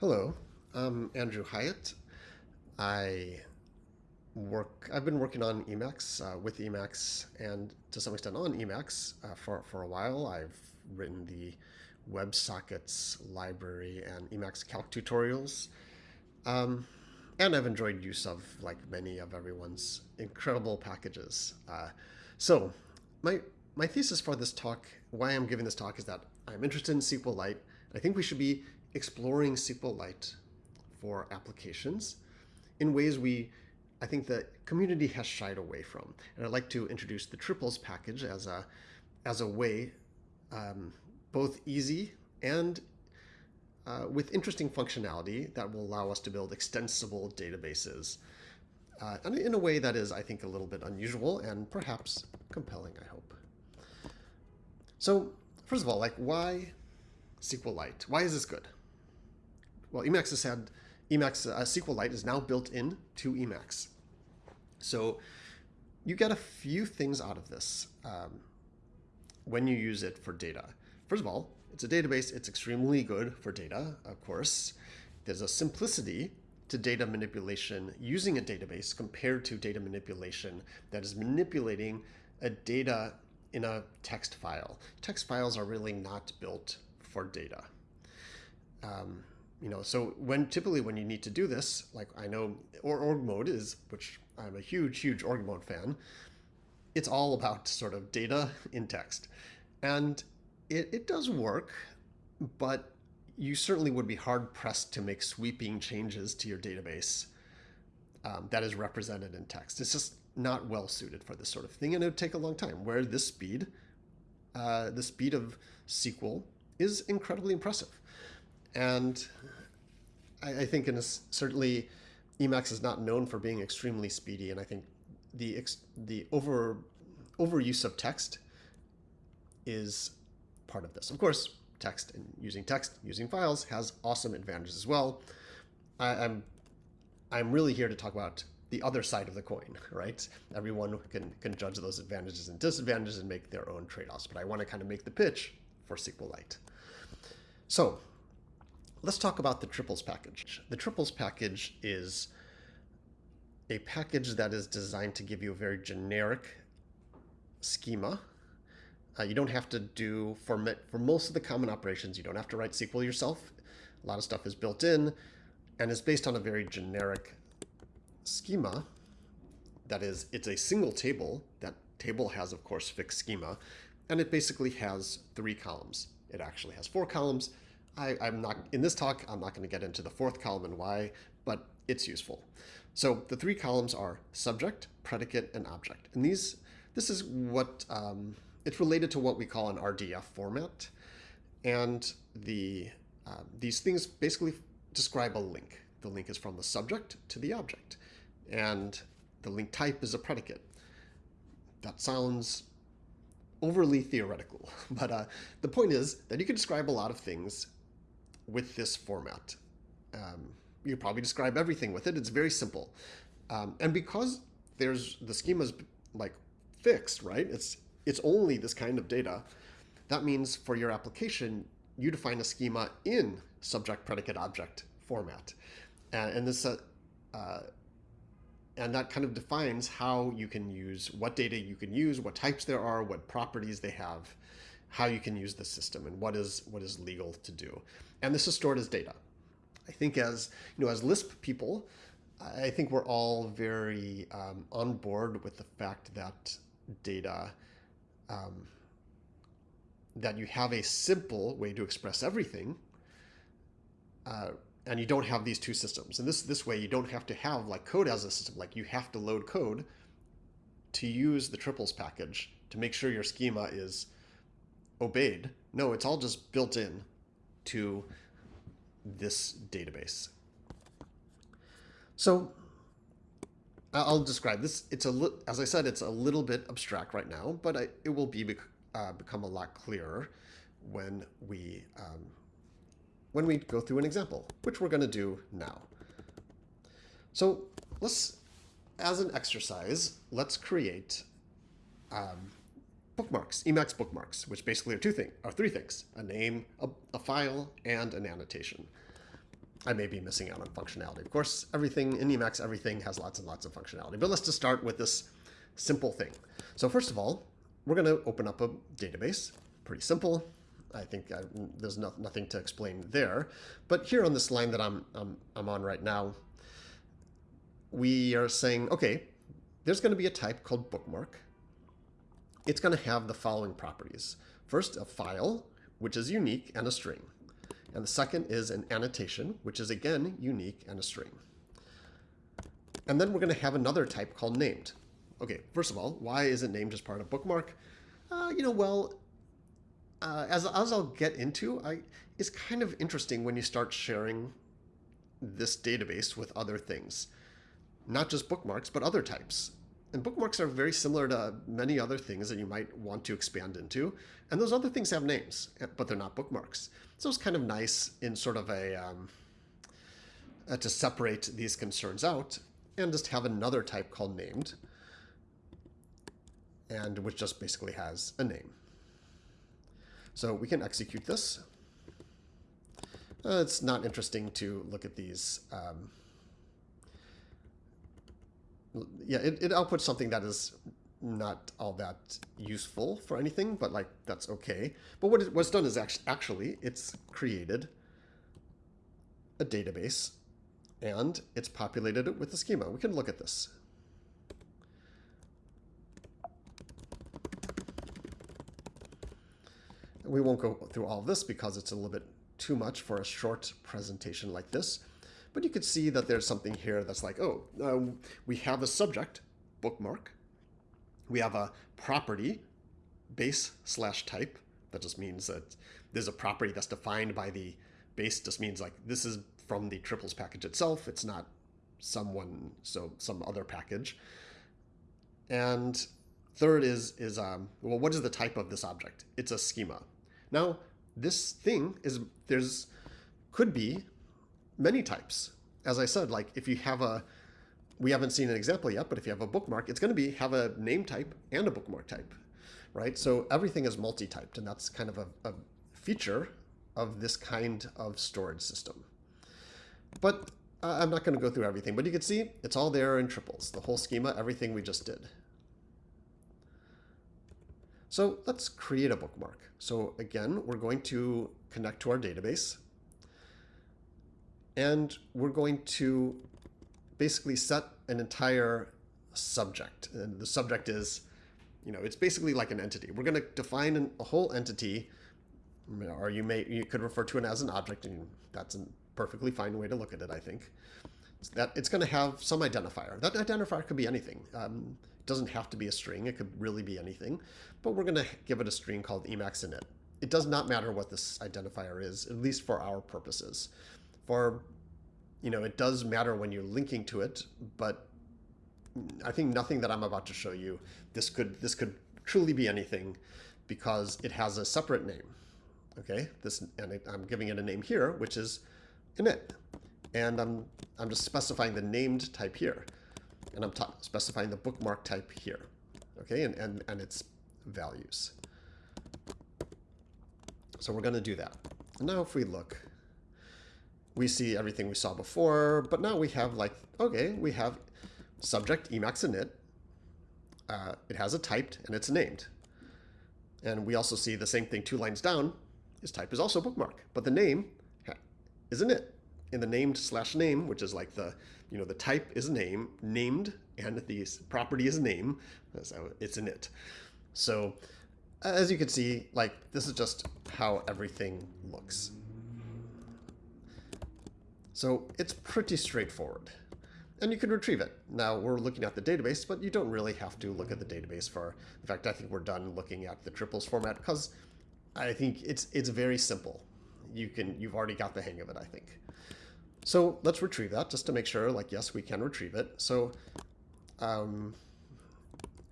Hello, I'm Andrew Hyatt. I work. I've been working on Emacs uh, with Emacs and to some extent on Emacs uh, for for a while. I've written the WebSockets library and Emacs calc tutorials, um, and I've enjoyed use of like many of everyone's incredible packages. Uh, so my my thesis for this talk, why I'm giving this talk, is that I'm interested in SQLite. I think we should be exploring SQLite for applications in ways we, I think the community has shied away from. And I'd like to introduce the triples package as a, as a way, um, both easy and uh, with interesting functionality that will allow us to build extensible databases uh, and in a way that is, I think, a little bit unusual and perhaps compelling, I hope. So first of all, like why SQLite? Why is this good? Well, Emacs has had Emacs uh, SQLite is now built in to Emacs. So you get a few things out of this um, when you use it for data. First of all, it's a database. It's extremely good for data, of course. There's a simplicity to data manipulation using a database compared to data manipulation that is manipulating a data in a text file. Text files are really not built for data. Um, you know, so when typically when you need to do this, like I know or org mode is, which I'm a huge, huge org mode fan, it's all about sort of data in text. And it, it does work, but you certainly would be hard pressed to make sweeping changes to your database um, that is represented in text. It's just not well suited for this sort of thing, and it would take a long time. Where this speed, uh, the speed of SQL is incredibly impressive. And I, I think in a, certainly Emacs is not known for being extremely speedy. And I think the, the over overuse of text is part of this. Of course, text and using text, using files has awesome advantages as well. I, I'm I'm really here to talk about the other side of the coin, right? Everyone can can judge those advantages and disadvantages and make their own trade-offs. But I want to kind of make the pitch for SQLite. So Let's talk about the triples package. The triples package is a package that is designed to give you a very generic schema. Uh, you don't have to do, for, for most of the common operations, you don't have to write SQL yourself. A lot of stuff is built in and is based on a very generic schema. That is, it's a single table. That table has, of course, fixed schema. And it basically has three columns. It actually has four columns I, am not in this talk, I'm not going to get into the fourth column and why, but it's useful. So the three columns are subject, predicate, and object. And these, this is what, um, it's related to what we call an RDF format. And the uh, these things basically describe a link. The link is from the subject to the object. And the link type is a predicate. That sounds overly theoretical, but uh, the point is that you can describe a lot of things with this format. Um, you probably describe everything with it. It's very simple. Um, and because there's the schema's like fixed, right? It's it's only this kind of data. That means for your application, you define a schema in subject, predicate, object format. And, and this uh, uh, and that kind of defines how you can use what data you can use, what types there are, what properties they have, how you can use the system, and what is what is legal to do and this is stored as data. I think as you know, as Lisp people, I think we're all very um, on board with the fact that data, um, that you have a simple way to express everything, uh, and you don't have these two systems. And this this way, you don't have to have like code as a system. Like you have to load code to use the triples package to make sure your schema is obeyed. No, it's all just built in to this database. So I'll describe this. It's a as I said, it's a little bit abstract right now, but I, it will be uh, become a lot clearer when we um, when we go through an example, which we're going to do now. So let's, as an exercise, let's create um, bookmarks, Emacs bookmarks, which basically are two things, are three things, a name, a, a file, and an annotation. I may be missing out on functionality. Of course, everything in Emacs, everything has lots and lots of functionality. But let's just start with this simple thing. So first of all, we're going to open up a database. Pretty simple. I think I, there's no, nothing to explain there. But here on this line that I'm, I'm, I'm on right now, we are saying, okay, there's going to be a type called bookmark. It's going to have the following properties. First, a file, which is unique and a string. And the second is an annotation, which is again unique and a string. And then we're going to have another type called named. Okay, first of all, why is it named as part of bookmark? Uh, you know, well, uh, as, as I'll get into, I, it's kind of interesting when you start sharing this database with other things. Not just bookmarks, but other types. And bookmarks are very similar to many other things that you might want to expand into. And those other things have names, but they're not bookmarks. So it's kind of nice in sort of a, um, uh, to separate these concerns out and just have another type called named, and which just basically has a name. So we can execute this. Uh, it's not interesting to look at these. Um, yeah, it, it outputs something that is not all that useful for anything, but like that's okay. But what it, what's done is actually, actually it's created a database and it's populated it with a schema. We can look at this. We won't go through all this because it's a little bit too much for a short presentation like this. But you could see that there's something here that's like, oh, uh, we have a subject, bookmark. We have a property, base slash type. That just means that there's a property that's defined by the base just means like this is from the triples package itself. It's not someone, so some other package. And third is, is um, well, what is the type of this object? It's a schema. Now, this thing is, there's, could be many types. As I said, like if you have a, we haven't seen an example yet, but if you have a bookmark, it's going to be have a name type and a bookmark type, right? So everything is multi-typed, and that's kind of a, a feature of this kind of storage system. But uh, I'm not going to go through everything, but you can see it's all there in triples, the whole schema, everything we just did. So let's create a bookmark. So again, we're going to connect to our database. And we're going to basically set an entire subject. And the subject is, you know, it's basically like an entity. We're going to define an, a whole entity, or you may you could refer to it as an object, and that's a perfectly fine way to look at it, I think. It's that it's going to have some identifier. That identifier could be anything. Um, it doesn't have to be a string. It could really be anything. But we're going to give it a string called Emacs init. It does not matter what this identifier is, at least for our purposes for, you know, it does matter when you're linking to it, but I think nothing that I'm about to show you, this could, this could truly be anything because it has a separate name. Okay, this, and it, I'm giving it a name here, which is init. And I'm, I'm just specifying the named type here. And I'm specifying the bookmark type here. Okay, and, and, and its values. So we're going to do that. Now if we look, we see everything we saw before, but now we have like, okay, we have subject Emacs init. Uh, it has a typed and it's named. And we also see the same thing two lines down. His type is also bookmark, but the name is init. In the named slash name, which is like the, you know, the type is name, named, and the property is name, so it's init. So as you can see, like this is just how everything looks. So it's pretty straightforward. And you can retrieve it. Now we're looking at the database, but you don't really have to look at the database for, in fact, I think we're done looking at the triples format because I think it's it's very simple. You can, you've already got the hang of it, I think. So let's retrieve that just to make sure, like, yes, we can retrieve it. So um,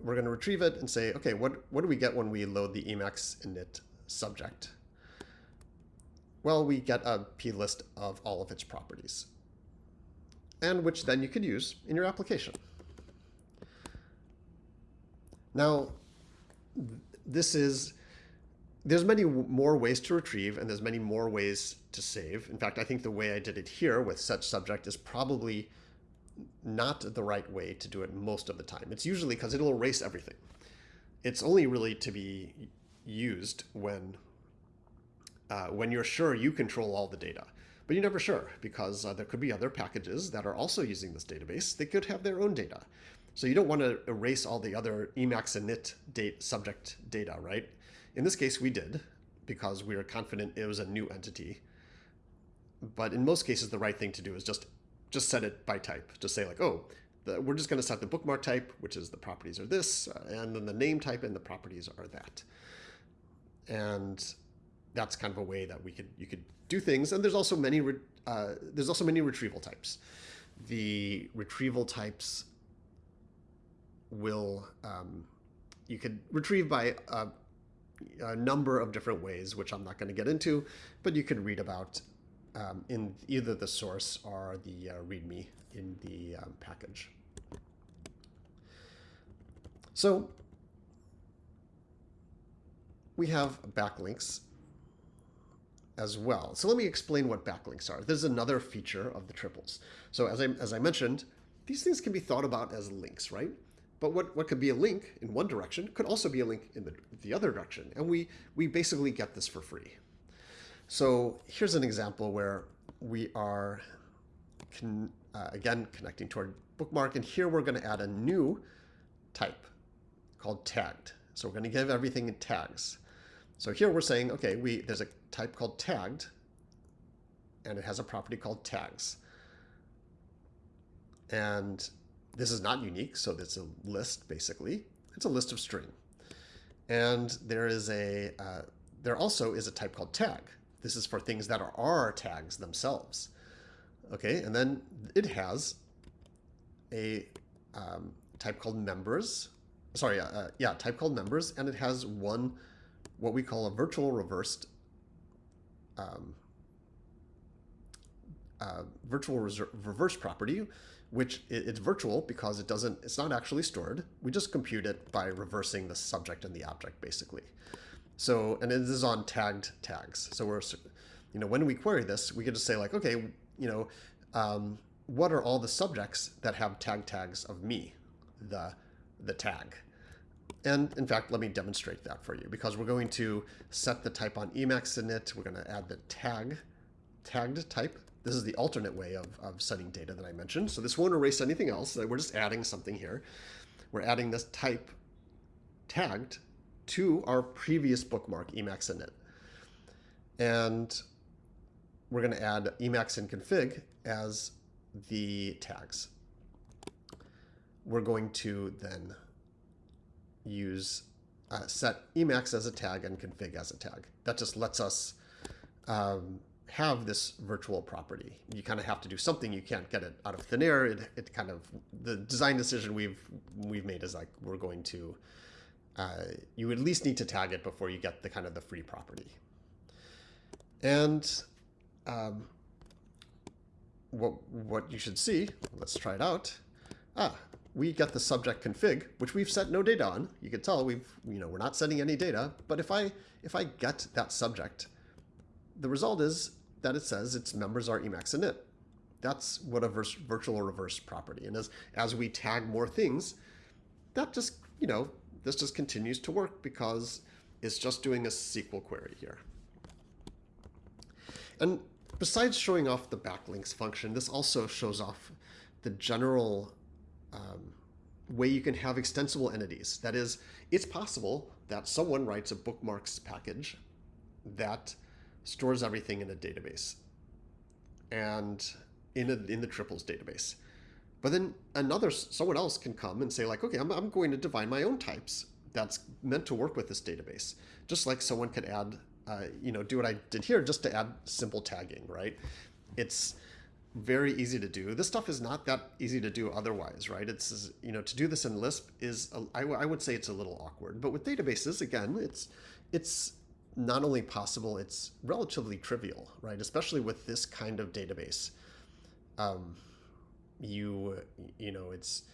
we're going to retrieve it and say, okay, what, what do we get when we load the Emacs init subject? Well, we get a plist of all of its properties, and which then you could use in your application. Now, this is there's many more ways to retrieve and there's many more ways to save. In fact, I think the way I did it here with set subject is probably not the right way to do it most of the time. It's usually because it'll erase everything. It's only really to be used when uh, when you're sure you control all the data. But you're never sure because uh, there could be other packages that are also using this database. They could have their own data. So you don't want to erase all the other Emacs init date subject data, right? In this case, we did because we were confident it was a new entity. But in most cases, the right thing to do is just just set it by type. Just say like, oh, the, we're just going to set the bookmark type, which is the properties are this, and then the name type and the properties are that. And that's kind of a way that we could you could do things. And there's also many uh, there's also many retrieval types. The retrieval types will um, you could retrieve by a, a, number of different ways, which I'm not going to get into, but you could read about um, in either the source or the uh, README in the um, package. So we have backlinks as well. So let me explain what backlinks are. This is another feature of the triples. So as I, as I mentioned, these things can be thought about as links, right? But what, what could be a link in one direction could also be a link in the, the other direction. And we, we basically get this for free. So here's an example where we are, con, uh, again, connecting to our bookmark. And here we're going to add a new type called tagged. So we're going to give everything tags. So here we're saying, okay, we there's a type called tagged, and it has a property called tags. And this is not unique, so it's a list, basically. It's a list of string. And there is a uh, there also is a type called tag. This is for things that are, are tags themselves. Okay, and then it has a um, type called members. Sorry, uh, uh yeah, type called members, and it has one what we call a virtual reversed um, uh, virtual reverse property, which it, it's virtual because it doesn't, it's not actually stored. We just compute it by reversing the subject and the object, basically. So, and it is on tagged tags. So we're, you know, when we query this, we can just say like, okay, you know, um, what are all the subjects that have tag tags of me, the, the tag? And in fact, let me demonstrate that for you because we're going to set the type on Emacs init. We're going to add the tag, tagged type. This is the alternate way of, of setting data that I mentioned. So this won't erase anything else. We're just adding something here. We're adding this type tagged to our previous bookmark, Emacs init. And we're going to add Emacs in config as the tags. We're going to then use uh, set Emacs as a tag and config as a tag. That just lets us um, have this virtual property. You kind of have to do something. You can't get it out of thin air. It, it kind of the design decision we've we've made is like we're going to uh, you at least need to tag it before you get the kind of the free property. And um, what what you should see, let's try it out. Ah, we get the subject config, which we've set no data on. You can tell we've, you know, we're not setting any data. But if I if I get that subject, the result is that it says its members are Emacs init. That's what a virtual reverse property. And as as we tag more things, that just, you know, this just continues to work because it's just doing a SQL query here. And besides showing off the backlinks function, this also shows off the general um, way you can have extensible entities. That is, it's possible that someone writes a bookmarks package that stores everything in a database and in, a, in the triples database. But then another, someone else can come and say like, okay, I'm, I'm going to define my own types that's meant to work with this database. Just like someone could add, uh, you know, do what I did here just to add simple tagging, right? It's, very easy to do. This stuff is not that easy to do otherwise, right? It's, you know, to do this in Lisp is, I would say it's a little awkward. But with databases, again, it's, it's not only possible, it's relatively trivial, right? Especially with this kind of database. Um, you, you know, it's,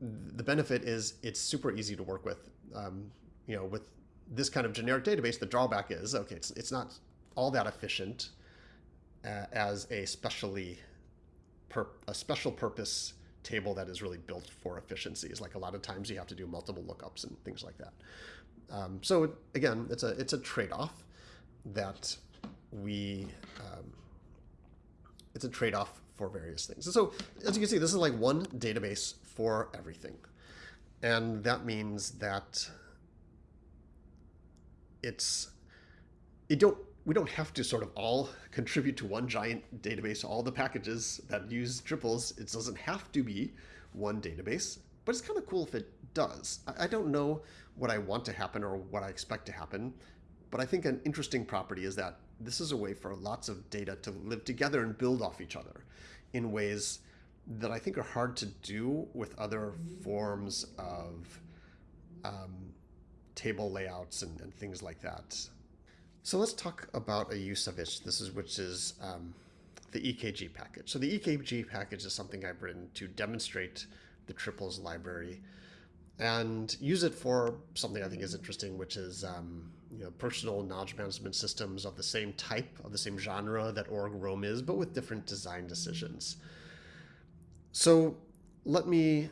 the benefit is it's super easy to work with. Um, you know, with this kind of generic database, the drawback is, okay, it's, it's not all that efficient uh, as a specially a special purpose table that is really built for efficiencies. Like a lot of times you have to do multiple lookups and things like that. Um, so again, it's a it's a trade-off that we um, it's a trade-off for various things. So as you can see, this is like one database for everything. And that means that it's it don't we don't have to sort of all contribute to one giant database, all the packages that use triples. It doesn't have to be one database, but it's kind of cool if it does. I, don't know what I want to happen or what I expect to happen, but I think an interesting property is that this is a way for lots of data to live together and build off each other in ways that I think are hard to do with other forms of um, table layouts and, and things like that. So let's talk about a use of it. This is which is um, the EKG package. So the EKG package is something I've written to demonstrate the triples library and use it for something I think is interesting, which is um, you know, personal knowledge management systems of the same type, of the same genre that Org Roam is, but with different design decisions. So let me,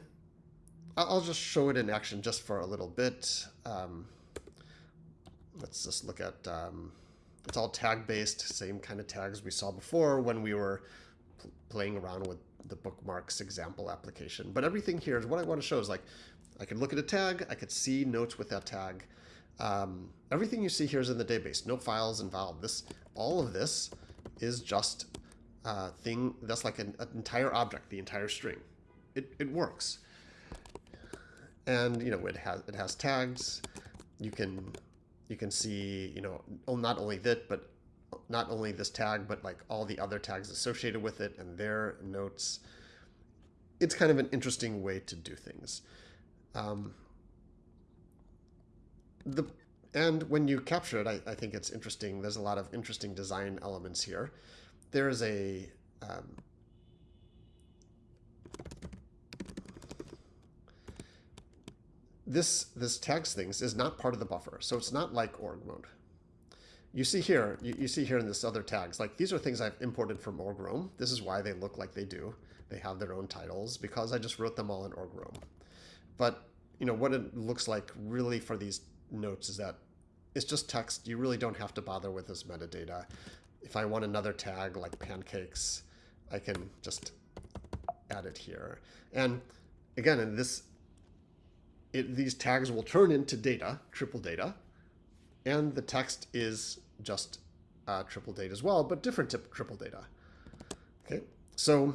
I'll just show it in action just for a little bit. Um, let's just look at, um, it's all tag based, same kind of tags we saw before when we were playing around with the bookmarks example application. But everything here is what I want to show is like, I can look at a tag, I could see notes with that tag. Um, everything you see here is in the database, no files involved. This, all of this is just a thing that's like an, an entire object, the entire string. It, it works. And, you know, it has, it has tags. You can you can see, you know, not only that, but not only this tag, but like all the other tags associated with it and their notes. It's kind of an interesting way to do things. Um, the and when you capture it, I, I, think it's interesting. There's a lot of interesting design elements here. There's a um, this this tags things is not part of the buffer, so it's not like org mode. You see here, you, you see here in this other tags, like these are things I've imported from org Roam. This is why they look like they do. They have their own titles because I just wrote them all in org Roam. But you know what it looks like really for these notes is that it's just text. You really don't have to bother with this metadata. If I want another tag like pancakes, I can just add it here. And again, in this it, these tags will turn into data, triple data, and the text is just uh, triple data as well, but different triple data. Okay, so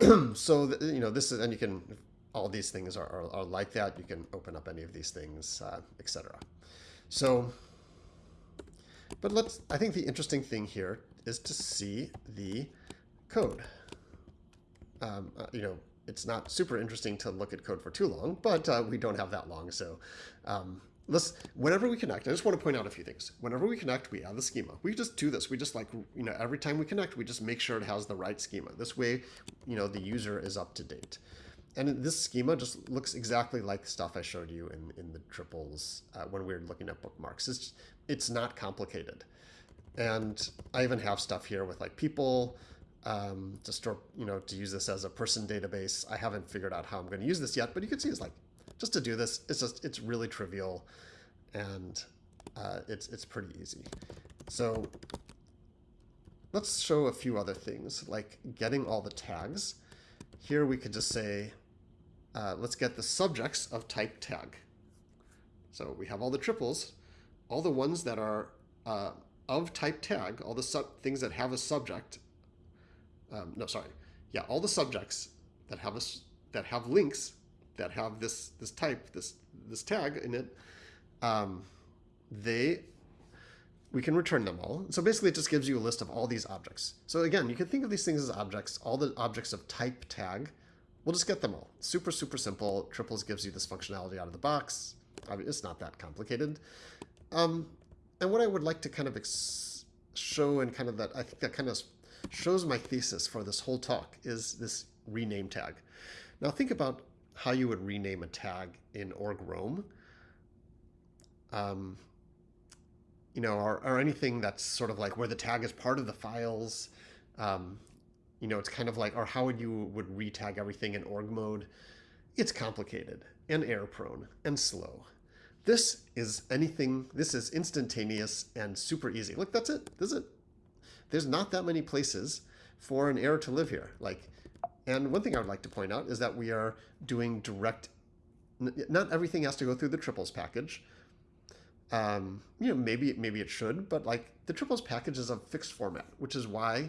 so you know this is, and you can all these things are, are, are, like that. You can open up any of these things, uh, etc. So, but let's. I think the interesting thing here is to see the code. Um, uh, you know, it's not super interesting to look at code for too long, but uh, we don't have that long. So um, let's, whenever we connect, I just want to point out a few things. Whenever we connect, we add the schema. We just do this. We just like, you know, every time we connect, we just make sure it has the right schema. This way, you know, the user is up to date. And this schema just looks exactly like stuff I showed you in, in the triples uh, when we were looking at bookmarks. It's, it's not complicated. And I even have stuff here with like people, um, to store, you know, to use this as a person database. I haven't figured out how I'm going to use this yet, but you can see it's like, just to do this, it's just, it's really trivial and uh, it's, it's pretty easy. So let's show a few other things like getting all the tags. Here we could just say, uh, let's get the subjects of type tag. So we have all the triples, all the ones that are uh, of type tag, all the things that have a subject um, no, sorry, yeah, all the subjects that have us that have links that have this this type this this tag in it, um, they we can return them all. So basically, it just gives you a list of all these objects. So again, you can think of these things as objects. All the objects of type tag, we'll just get them all. Super super simple. Triples gives you this functionality out of the box. I mean, it's not that complicated. Um, and what I would like to kind of show and kind of that I think that kind of shows my thesis for this whole talk is this rename tag. Now think about how you would rename a tag in org Roam. um, you know, or, or anything that's sort of like where the tag is part of the files. Um, you know, it's kind of like, or how would you would retag everything in org mode? It's complicated and error prone and slow. This is anything, this is instantaneous and super easy. Look, that's it. This is it. There's not that many places for an error to live here. Like, and one thing I would like to point out is that we are doing direct, not everything has to go through the triples package. Um, you know, maybe maybe it should, but like the triples package is a fixed format, which is why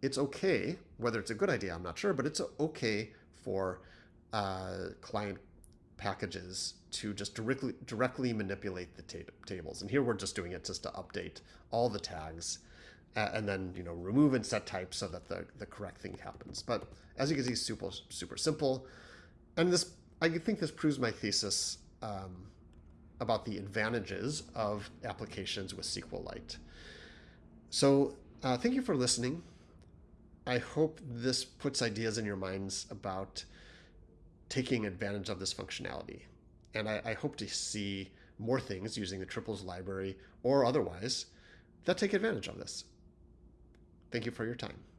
it's okay. Whether it's a good idea, I'm not sure, but it's okay for uh, client packages to just directly directly manipulate the ta tables. And here we're just doing it just to update all the tags, and then you know remove and set types so that the the correct thing happens. But as you can see, super super simple, and this I think this proves my thesis. Um, about the advantages of applications with SQLite. So uh, thank you for listening. I hope this puts ideas in your minds about taking advantage of this functionality. And I, I hope to see more things using the triples library or otherwise that take advantage of this. Thank you for your time.